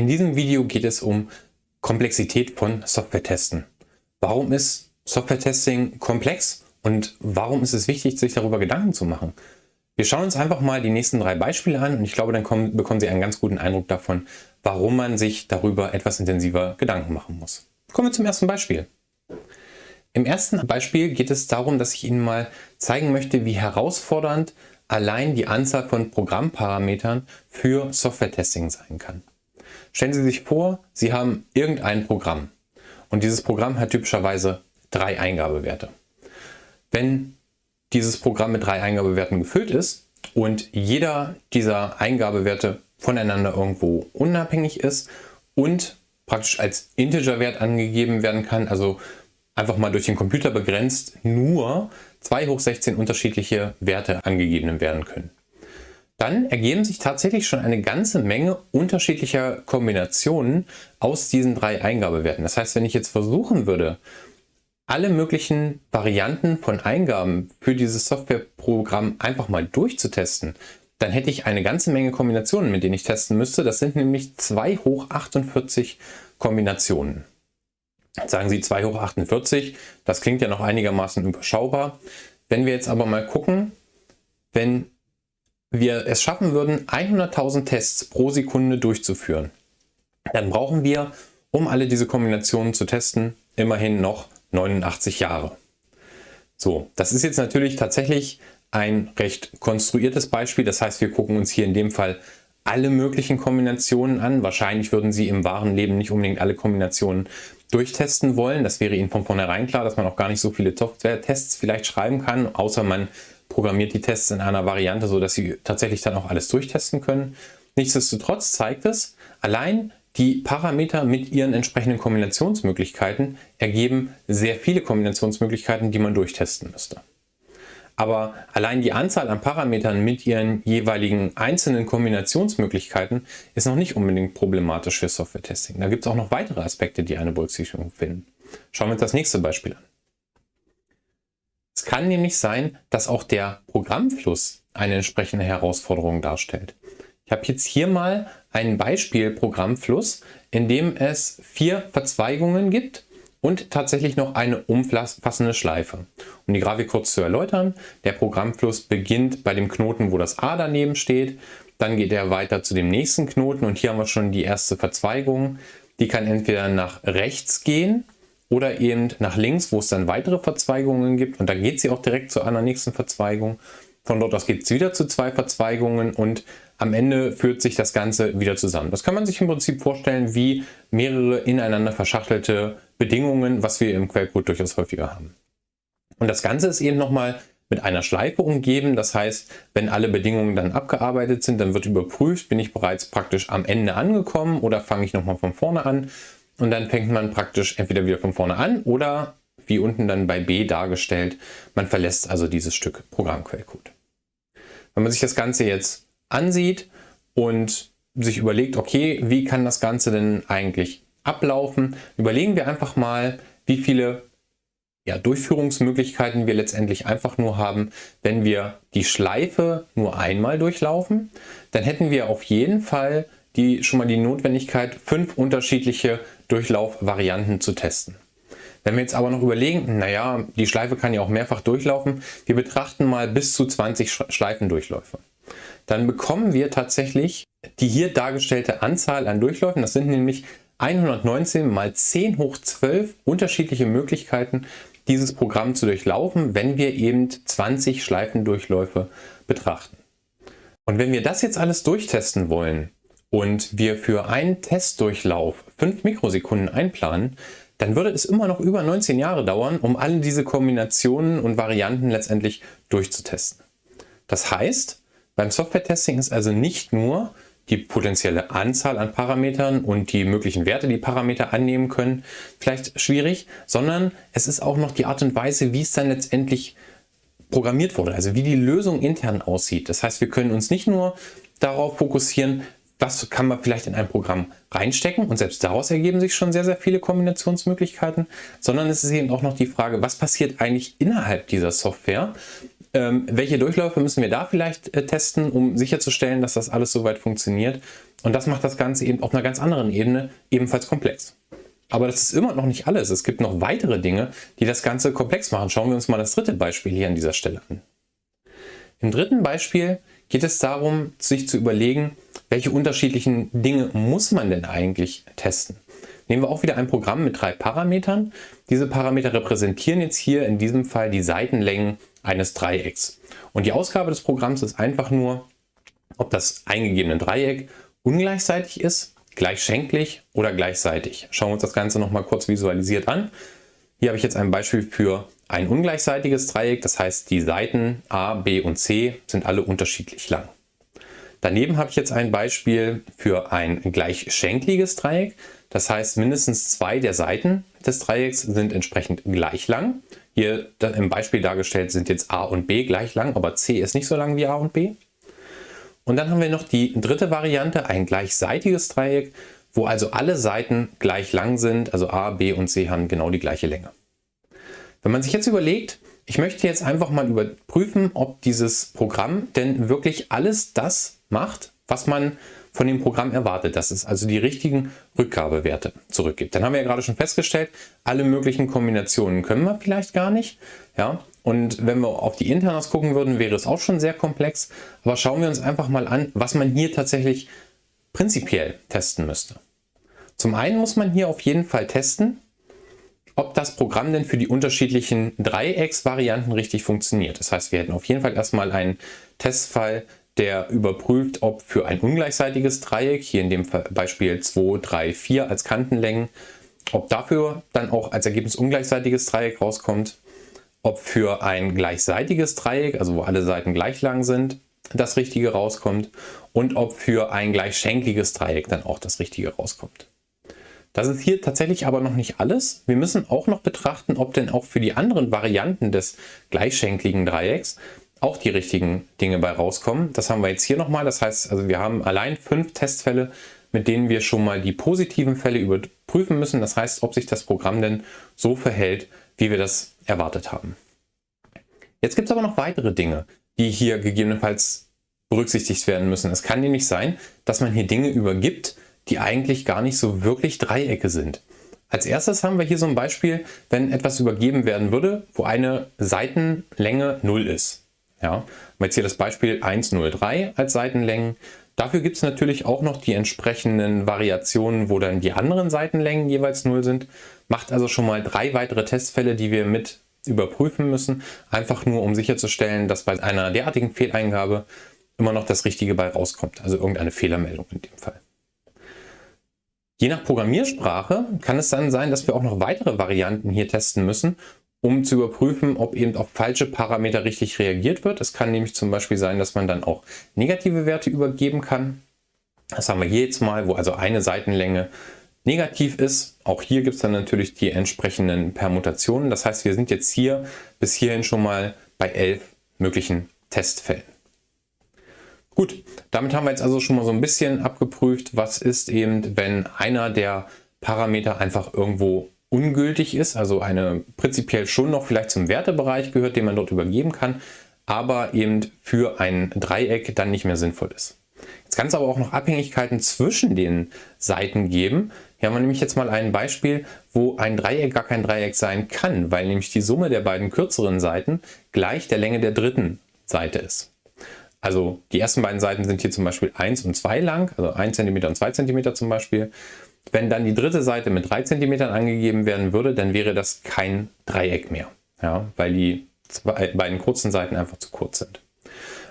In diesem Video geht es um Komplexität von Software-Testen. Warum ist Software-Testing komplex und warum ist es wichtig, sich darüber Gedanken zu machen? Wir schauen uns einfach mal die nächsten drei Beispiele an und ich glaube, dann kommen, bekommen Sie einen ganz guten Eindruck davon, warum man sich darüber etwas intensiver Gedanken machen muss. Kommen wir zum ersten Beispiel. Im ersten Beispiel geht es darum, dass ich Ihnen mal zeigen möchte, wie herausfordernd allein die Anzahl von Programmparametern für Software-Testing sein kann. Stellen Sie sich vor, Sie haben irgendein Programm und dieses Programm hat typischerweise drei Eingabewerte. Wenn dieses Programm mit drei Eingabewerten gefüllt ist und jeder dieser Eingabewerte voneinander irgendwo unabhängig ist und praktisch als Integerwert angegeben werden kann, also einfach mal durch den Computer begrenzt, nur 2 hoch 16 unterschiedliche Werte angegeben werden können. Dann ergeben sich tatsächlich schon eine ganze Menge unterschiedlicher Kombinationen aus diesen drei Eingabewerten. Das heißt, wenn ich jetzt versuchen würde, alle möglichen Varianten von Eingaben für dieses Softwareprogramm einfach mal durchzutesten, dann hätte ich eine ganze Menge Kombinationen, mit denen ich testen müsste. Das sind nämlich 2 hoch 48 Kombinationen. Jetzt sagen Sie 2 hoch 48, das klingt ja noch einigermaßen überschaubar. Wenn wir jetzt aber mal gucken, wenn wir es schaffen würden, 100.000 Tests pro Sekunde durchzuführen, dann brauchen wir, um alle diese Kombinationen zu testen, immerhin noch 89 Jahre. So, das ist jetzt natürlich tatsächlich ein recht konstruiertes Beispiel. Das heißt, wir gucken uns hier in dem Fall alle möglichen Kombinationen an. Wahrscheinlich würden Sie im wahren Leben nicht unbedingt alle Kombinationen durchtesten wollen. Das wäre Ihnen von vornherein klar, dass man auch gar nicht so viele Software-Tests vielleicht schreiben kann, außer man programmiert die Tests in einer Variante, so dass Sie tatsächlich dann auch alles durchtesten können. Nichtsdestotrotz zeigt es, allein die Parameter mit ihren entsprechenden Kombinationsmöglichkeiten ergeben sehr viele Kombinationsmöglichkeiten, die man durchtesten müsste. Aber allein die Anzahl an Parametern mit ihren jeweiligen einzelnen Kombinationsmöglichkeiten ist noch nicht unbedingt problematisch für Software-Testing. Da gibt es auch noch weitere Aspekte, die eine Berücksichtigung finden. Schauen wir uns das nächste Beispiel an. Es kann nämlich sein, dass auch der Programmfluss eine entsprechende Herausforderung darstellt. Ich habe jetzt hier mal ein Beispiel Programmfluss, in dem es vier Verzweigungen gibt und tatsächlich noch eine umfassende Schleife. Um die Grafik kurz zu erläutern, der Programmfluss beginnt bei dem Knoten, wo das A daneben steht, dann geht er weiter zu dem nächsten Knoten und hier haben wir schon die erste Verzweigung. Die kann entweder nach rechts gehen oder eben nach links, wo es dann weitere Verzweigungen gibt und da geht sie auch direkt zu einer nächsten Verzweigung. Von dort aus geht es wieder zu zwei Verzweigungen und am Ende führt sich das Ganze wieder zusammen. Das kann man sich im Prinzip vorstellen wie mehrere ineinander verschachtelte Bedingungen, was wir im Quellcode durchaus häufiger haben. Und das Ganze ist eben nochmal mit einer Schleife umgeben. Das heißt, wenn alle Bedingungen dann abgearbeitet sind, dann wird überprüft, bin ich bereits praktisch am Ende angekommen oder fange ich nochmal von vorne an. Und dann fängt man praktisch entweder wieder von vorne an oder wie unten dann bei B dargestellt, man verlässt also dieses Stück Programmquellcode. Wenn man sich das Ganze jetzt ansieht und sich überlegt, okay, wie kann das Ganze denn eigentlich ablaufen, überlegen wir einfach mal, wie viele ja, Durchführungsmöglichkeiten wir letztendlich einfach nur haben, wenn wir die Schleife nur einmal durchlaufen, dann hätten wir auf jeden Fall die, schon mal die Notwendigkeit, fünf unterschiedliche Durchlaufvarianten zu testen. Wenn wir jetzt aber noch überlegen, naja, die Schleife kann ja auch mehrfach durchlaufen, wir betrachten mal bis zu 20 Schleifendurchläufe. Dann bekommen wir tatsächlich die hier dargestellte Anzahl an Durchläufen, das sind nämlich 119 mal 10 hoch 12 unterschiedliche Möglichkeiten, dieses Programm zu durchlaufen, wenn wir eben 20 Schleifendurchläufe betrachten. Und wenn wir das jetzt alles durchtesten wollen und wir für einen Testdurchlauf 5 Mikrosekunden einplanen, dann würde es immer noch über 19 Jahre dauern, um alle diese Kombinationen und Varianten letztendlich durchzutesten. Das heißt, beim Software-Testing ist also nicht nur die potenzielle Anzahl an Parametern und die möglichen Werte, die Parameter annehmen können, vielleicht schwierig, sondern es ist auch noch die Art und Weise, wie es dann letztendlich programmiert wurde, also wie die Lösung intern aussieht. Das heißt, wir können uns nicht nur darauf fokussieren, was kann man vielleicht in ein Programm reinstecken und selbst daraus ergeben sich schon sehr, sehr viele Kombinationsmöglichkeiten, sondern es ist eben auch noch die Frage, was passiert eigentlich innerhalb dieser Software Ähm, welche Durchläufe müssen wir da vielleicht äh, testen, um sicherzustellen, dass das alles soweit funktioniert? Und das macht das Ganze eben auf einer ganz anderen Ebene ebenfalls komplex. Aber das ist immer noch nicht alles. Es gibt noch weitere Dinge, die das Ganze komplex machen. Schauen wir uns mal das dritte Beispiel hier an dieser Stelle an. Im dritten Beispiel geht es darum, sich zu überlegen, welche unterschiedlichen Dinge muss man denn eigentlich testen. Nehmen wir auch wieder ein Programm mit drei Parametern. Diese Parameter repräsentieren jetzt hier in diesem Fall die Seitenlängen eines Dreiecks. Und die Ausgabe des Programms ist einfach nur, ob das eingegebene Dreieck ungleichseitig ist, gleichschenklich oder gleichseitig. Schauen wir uns das Ganze nochmal kurz visualisiert an. Hier habe ich jetzt ein Beispiel für ein ungleichseitiges Dreieck, das heißt die Seiten A, B und C sind alle unterschiedlich lang. Daneben habe ich jetzt ein Beispiel für ein gleichschenkliges Dreieck. Das heißt, mindestens zwei der Seiten des Dreiecks sind entsprechend gleich lang. Hier im Beispiel dargestellt sind jetzt A und B gleich lang, aber C ist nicht so lang wie A und B. Und dann haben wir noch die dritte Variante, ein gleichseitiges Dreieck, wo also alle Seiten gleich lang sind, also A, B und C haben genau die gleiche Länge. Wenn man sich jetzt überlegt, ich möchte jetzt einfach mal überprüfen, ob dieses Programm denn wirklich alles das macht, was man von dem Programm erwartet, dass es also die richtigen Rückgabewerte zurückgibt. Dann haben wir ja gerade schon festgestellt, alle möglichen Kombinationen können wir vielleicht gar nicht. Ja? Und wenn wir auf die Internas gucken würden, wäre es auch schon sehr komplex. Aber schauen wir uns einfach mal an, was man hier tatsächlich prinzipiell testen müsste. Zum einen muss man hier auf jeden Fall testen, ob das Programm denn für die unterschiedlichen Dreiecksvarianten richtig funktioniert. Das heißt, wir hätten auf jeden Fall erstmal einen Testfall, der überprüft, ob für ein ungleichseitiges Dreieck, hier in dem Beispiel 2, 3, 4 als Kantenlängen, ob dafür dann auch als Ergebnis ungleichseitiges Dreieck rauskommt, ob für ein gleichseitiges Dreieck, also wo alle Seiten gleich lang sind, das Richtige rauskommt und ob für ein gleichschenkliges Dreieck dann auch das Richtige rauskommt. Das ist hier tatsächlich aber noch nicht alles. Wir müssen auch noch betrachten, ob denn auch für die anderen Varianten des gleichschenkligen Dreiecks auch die richtigen Dinge bei rauskommen. Das haben wir jetzt hier nochmal. Das heißt, also wir haben allein fünf Testfälle, mit denen wir schon mal die positiven Fälle überprüfen müssen. Das heißt, ob sich das Programm denn so verhält, wie wir das erwartet haben. Jetzt gibt es aber noch weitere Dinge, die hier gegebenenfalls berücksichtigt werden müssen. Es kann nämlich sein, dass man hier Dinge übergibt, die eigentlich gar nicht so wirklich Dreiecke sind. Als erstes haben wir hier so ein Beispiel, wenn etwas übergeben werden würde, wo eine Seitenlänge 0 ist. Ja, jetzt hier das Beispiel 103 als Seitenlängen. Dafür gibt es natürlich auch noch die entsprechenden Variationen, wo dann die anderen Seitenlängen jeweils 0 sind. Macht also schon mal drei weitere Testfälle, die wir mit überprüfen müssen, einfach nur um sicherzustellen, dass bei einer derartigen Fehleingabe immer noch das Richtige bei rauskommt, also irgendeine Fehlermeldung in dem Fall. Je nach Programmiersprache kann es dann sein, dass wir auch noch weitere Varianten hier testen müssen um zu überprüfen, ob eben auf falsche Parameter richtig reagiert wird. Es kann nämlich zum Beispiel sein, dass man dann auch negative Werte übergeben kann. Das haben wir hier jetzt mal, wo also eine Seitenlänge negativ ist. Auch hier gibt es dann natürlich die entsprechenden Permutationen. Das heißt, wir sind jetzt hier bis hierhin schon mal bei elf möglichen Testfällen. Gut, damit haben wir jetzt also schon mal so ein bisschen abgeprüft, was ist eben, wenn einer der Parameter einfach irgendwo ungültig ist, also eine prinzipiell schon noch vielleicht zum Wertebereich gehört, den man dort übergeben kann, aber eben für ein Dreieck dann nicht mehr sinnvoll ist. Jetzt kann es aber auch noch Abhängigkeiten zwischen den Seiten geben. Hier haben wir nämlich jetzt mal ein Beispiel, wo ein Dreieck gar kein Dreieck sein kann, weil nämlich die Summe der beiden kürzeren Seiten gleich der Länge der dritten Seite ist. Also die ersten beiden Seiten sind hier zum Beispiel 1 und 2 lang, also 1 cm und 2 cm zum Beispiel. Wenn dann die dritte Seite mit 3 cm angegeben werden würde, dann wäre das kein Dreieck mehr, ja, weil die zwei, beiden kurzen Seiten einfach zu kurz sind.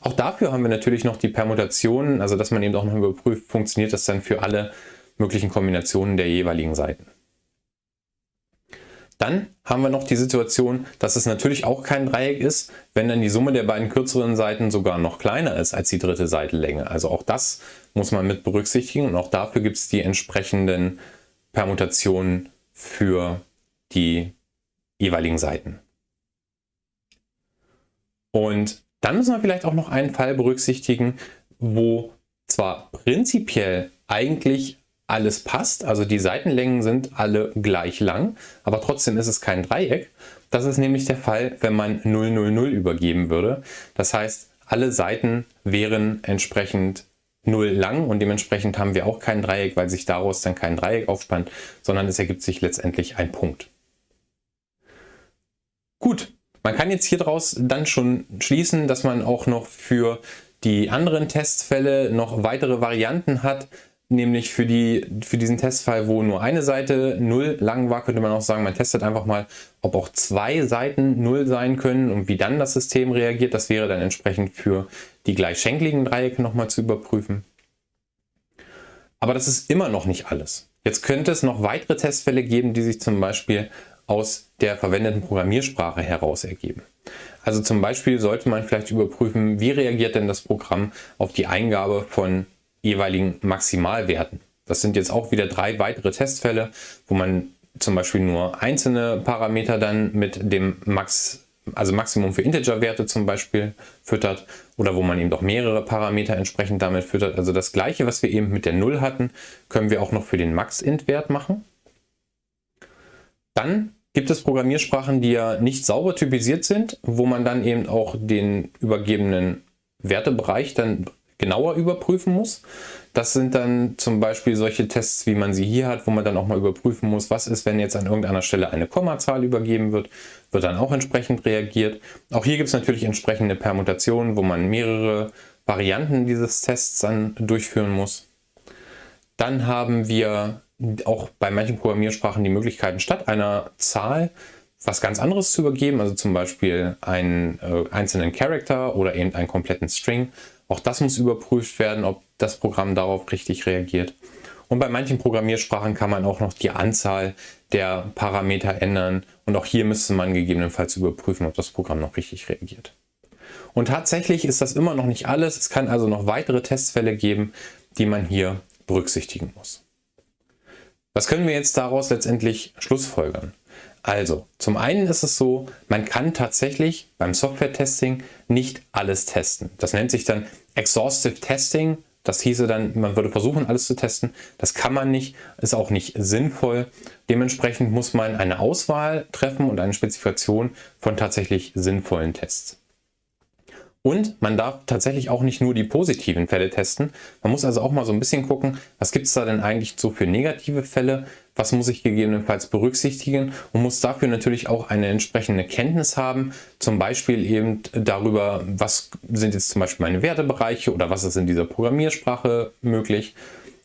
Auch dafür haben wir natürlich noch die Permutationen, also dass man eben auch noch überprüft, funktioniert das dann für alle möglichen Kombinationen der jeweiligen Seiten. Dann haben wir noch die Situation, dass es natürlich auch kein Dreieck ist, wenn dann die Summe der beiden kürzeren Seiten sogar noch kleiner ist als die dritte Seitenlänge. Also auch das muss man mit berücksichtigen und auch dafür gibt es die entsprechenden Permutationen für die jeweiligen Seiten. Und dann müssen wir vielleicht auch noch einen Fall berücksichtigen, wo zwar prinzipiell eigentlich alles passt, also die Seitenlängen sind alle gleich lang, aber trotzdem ist es kein Dreieck. Das ist nämlich der Fall, wenn man 000 übergeben würde. Das heißt, alle Seiten wären entsprechend 0 lang und dementsprechend haben wir auch kein Dreieck, weil sich daraus dann kein Dreieck aufspannt, sondern es ergibt sich letztendlich ein Punkt. Gut, man kann jetzt hier draus dann schon schließen, dass man auch noch für die anderen Testfälle noch weitere Varianten hat, nämlich für, die, für diesen Testfall, wo nur eine Seite 0 lang war, könnte man auch sagen, man testet einfach mal, ob auch zwei Seiten 0 sein können und wie dann das System reagiert. Das wäre dann entsprechend für die gleichschenkligen Dreiecke nochmal zu überprüfen. Aber das ist immer noch nicht alles. Jetzt könnte es noch weitere Testfälle geben, die sich zum Beispiel aus der verwendeten Programmiersprache heraus ergeben. Also zum Beispiel sollte man vielleicht überprüfen, wie reagiert denn das Programm auf die Eingabe von jeweiligen Maximalwerten. Das sind jetzt auch wieder drei weitere Testfälle, wo man zum Beispiel nur einzelne Parameter dann mit dem Max, also Maximum für Integerwerte zum Beispiel füttert oder wo man eben doch mehrere Parameter entsprechend damit füttert. Also das gleiche, was wir eben mit der 0 hatten, können wir auch noch für den Max-Int-Wert machen. Dann gibt es Programmiersprachen, die ja nicht sauber typisiert sind, wo man dann eben auch den übergebenen Wertebereich dann genauer überprüfen muss. Das sind dann zum Beispiel solche Tests, wie man sie hier hat, wo man dann auch mal überprüfen muss, was ist, wenn jetzt an irgendeiner Stelle eine Kommazahl übergeben wird, wird dann auch entsprechend reagiert. Auch hier gibt es natürlich entsprechende Permutationen, wo man mehrere Varianten dieses Tests dann durchführen muss. Dann haben wir auch bei manchen Programmiersprachen die Möglichkeiten, statt einer Zahl was ganz anderes zu übergeben, also zum Beispiel einen äh, einzelnen Character oder eben einen kompletten String. Auch das muss überprüft werden, ob das Programm darauf richtig reagiert. Und bei manchen Programmiersprachen kann man auch noch die Anzahl der Parameter ändern und auch hier müsste man gegebenenfalls überprüfen, ob das Programm noch richtig reagiert. Und tatsächlich ist das immer noch nicht alles. Es kann also noch weitere Testfälle geben, die man hier berücksichtigen muss. Was können wir jetzt daraus letztendlich schlussfolgern? Also, zum einen ist es so, man kann tatsächlich beim Software-Testing nicht alles testen. Das nennt sich dann Exhaustive Testing. Das hieße dann, man würde versuchen, alles zu testen. Das kann man nicht, ist auch nicht sinnvoll. Dementsprechend muss man eine Auswahl treffen und eine Spezifikation von tatsächlich sinnvollen Tests. Und man darf tatsächlich auch nicht nur die positiven Fälle testen. Man muss also auch mal so ein bisschen gucken, was gibt es da denn eigentlich so für negative Fälle? Was muss ich gegebenenfalls berücksichtigen? Und muss dafür natürlich auch eine entsprechende Kenntnis haben. Zum Beispiel eben darüber, was sind jetzt zum Beispiel meine Wertebereiche oder was ist in dieser Programmiersprache möglich.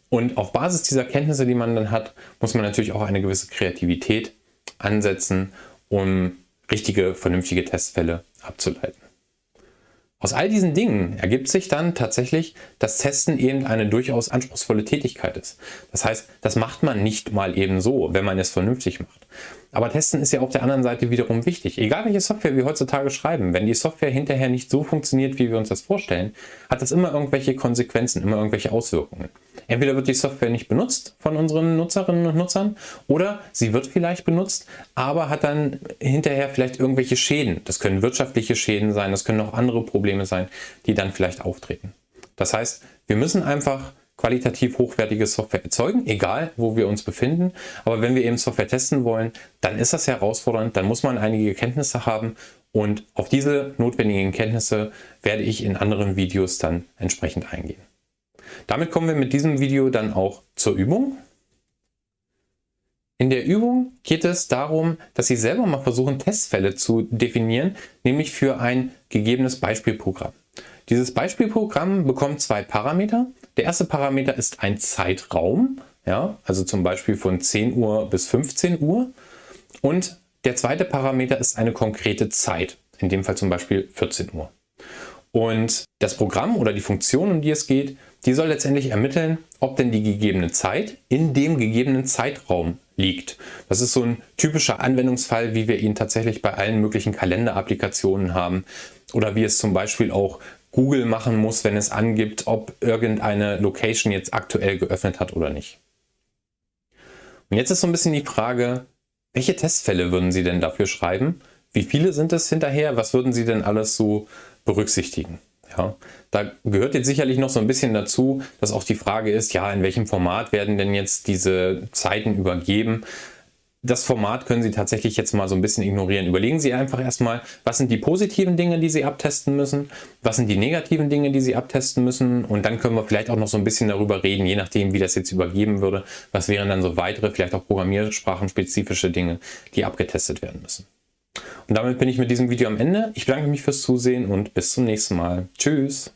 Und auf Basis dieser Kenntnisse, die man dann hat, muss man natürlich auch eine gewisse Kreativität ansetzen, um richtige, vernünftige Testfälle abzuleiten. Aus all diesen Dingen ergibt sich dann tatsächlich, dass Testen eben eine durchaus anspruchsvolle Tätigkeit ist. Das heißt, das macht man nicht mal eben so, wenn man es vernünftig macht. Aber Testen ist ja auf der anderen Seite wiederum wichtig. Egal welche Software wir heutzutage schreiben, wenn die Software hinterher nicht so funktioniert, wie wir uns das vorstellen, hat das immer irgendwelche Konsequenzen, immer irgendwelche Auswirkungen. Entweder wird die Software nicht benutzt von unseren Nutzerinnen und Nutzern oder sie wird vielleicht benutzt, aber hat dann hinterher vielleicht irgendwelche Schäden. Das können wirtschaftliche Schäden sein, das können auch andere Probleme sein, die dann vielleicht auftreten. Das heißt, wir müssen einfach qualitativ hochwertige Software erzeugen, egal wo wir uns befinden. Aber wenn wir eben Software testen wollen, dann ist das herausfordernd, dann muss man einige Kenntnisse haben und auf diese notwendigen Kenntnisse werde ich in anderen Videos dann entsprechend eingehen. Damit kommen wir mit diesem Video dann auch zur Übung. In der Übung geht es darum, dass Sie selber mal versuchen, Testfälle zu definieren, nämlich für ein gegebenes Beispielprogramm. Dieses Beispielprogramm bekommt zwei Parameter. Der erste Parameter ist ein Zeitraum, ja, also zum Beispiel von 10 Uhr bis 15 Uhr. Und der zweite Parameter ist eine konkrete Zeit, in dem Fall zum Beispiel 14 Uhr. Und das Programm oder die Funktion, um die es geht, die soll letztendlich ermitteln, ob denn die gegebene Zeit in dem gegebenen Zeitraum liegt. Das ist so ein typischer Anwendungsfall, wie wir ihn tatsächlich bei allen möglichen Kalenderapplikationen haben oder wie es zum Beispiel auch Google machen muss, wenn es angibt, ob irgendeine Location jetzt aktuell geöffnet hat oder nicht. Und jetzt ist so ein bisschen die Frage, welche Testfälle würden Sie denn dafür schreiben? Wie viele sind es hinterher? Was würden Sie denn alles so berücksichtigen? Ja, da gehört jetzt sicherlich noch so ein bisschen dazu, dass auch die Frage ist, ja, in welchem Format werden denn jetzt diese Zeiten übergeben? Das Format können Sie tatsächlich jetzt mal so ein bisschen ignorieren. Überlegen Sie einfach erstmal, was sind die positiven Dinge, die Sie abtesten müssen, was sind die negativen Dinge, die Sie abtesten müssen und dann können wir vielleicht auch noch so ein bisschen darüber reden, je nachdem, wie das jetzt übergeben würde, was wären dann so weitere, vielleicht auch programmiersprachenspezifische Dinge, die abgetestet werden müssen. Und damit bin ich mit diesem Video am Ende. Ich bedanke mich fürs Zusehen und bis zum nächsten Mal. Tschüss!